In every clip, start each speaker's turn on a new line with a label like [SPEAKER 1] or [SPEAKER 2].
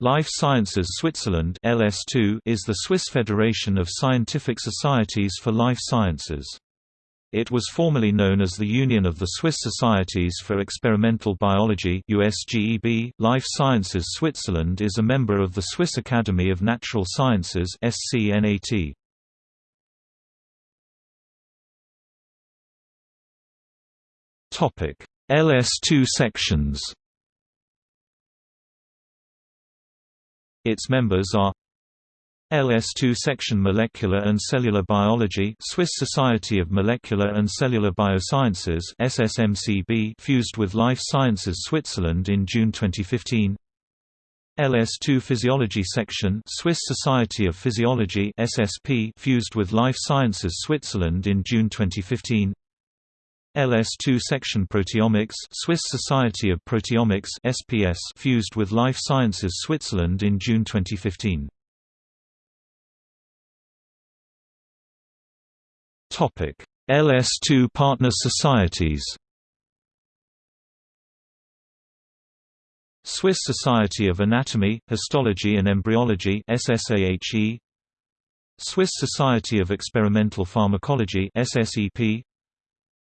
[SPEAKER 1] Life Sciences Switzerland (LS2) is the Swiss Federation of Scientific Societies for Life Sciences. It was formerly known as the Union of the Swiss Societies for Experimental Biology (USGEB). Life Sciences Switzerland is a member of the Swiss Academy of Natural Sciences (SCNAT). Topic: LS2 sections. Its members are LS2 Section Molecular and Cellular Biology Swiss Society of Molecular and Cellular Biosciences SSMCB fused with Life Sciences Switzerland in June 2015 LS2 Physiology Section Swiss Society of Physiology SSP fused with Life Sciences Switzerland in June 2015 LS2 section Proteomics Swiss Society of Proteomics SPS fused with Life Sciences Switzerland in June 2015. Topic: LS2 partner societies. Swiss Society of Anatomy, Histology and Embryology SSAHE Swiss Society of Experimental Pharmacology SSEP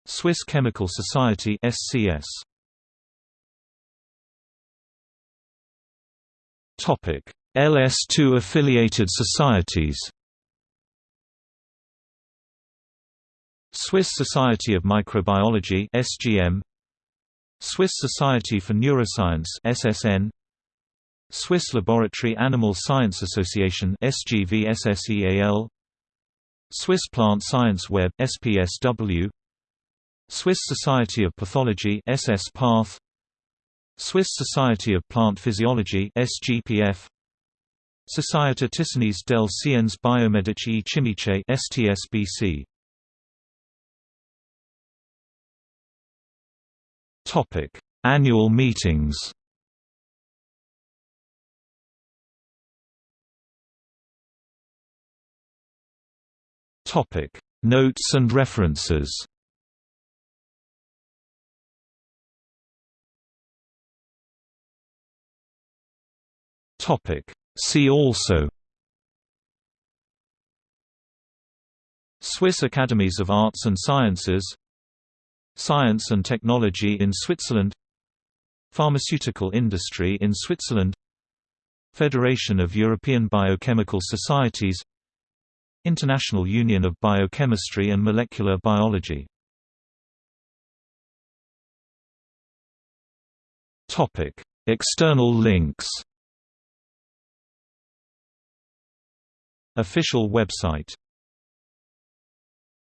[SPEAKER 1] Swiss Chemical Society SCS Topic. LS2 affiliated societies. Swiss Society of Microbiology SGM Swiss Society for Neuroscience SSN Swiss Laboratory Animal Science Association SGVSSEAL Swiss Plant Science Web SPSW Swiss Society of Pathology SS Path. Swiss Society of Plant Physiology SGPF Société Tissanise del Sciences Biomedici et Chimiche STSBC Topic. Annual meetings. Topic. Notes and references Topic. See also Swiss Academies of Arts and Sciences Science and Technology in Switzerland Pharmaceutical industry in Switzerland Federation of European Biochemical Societies International Union of Biochemistry and Molecular Biology External links Official website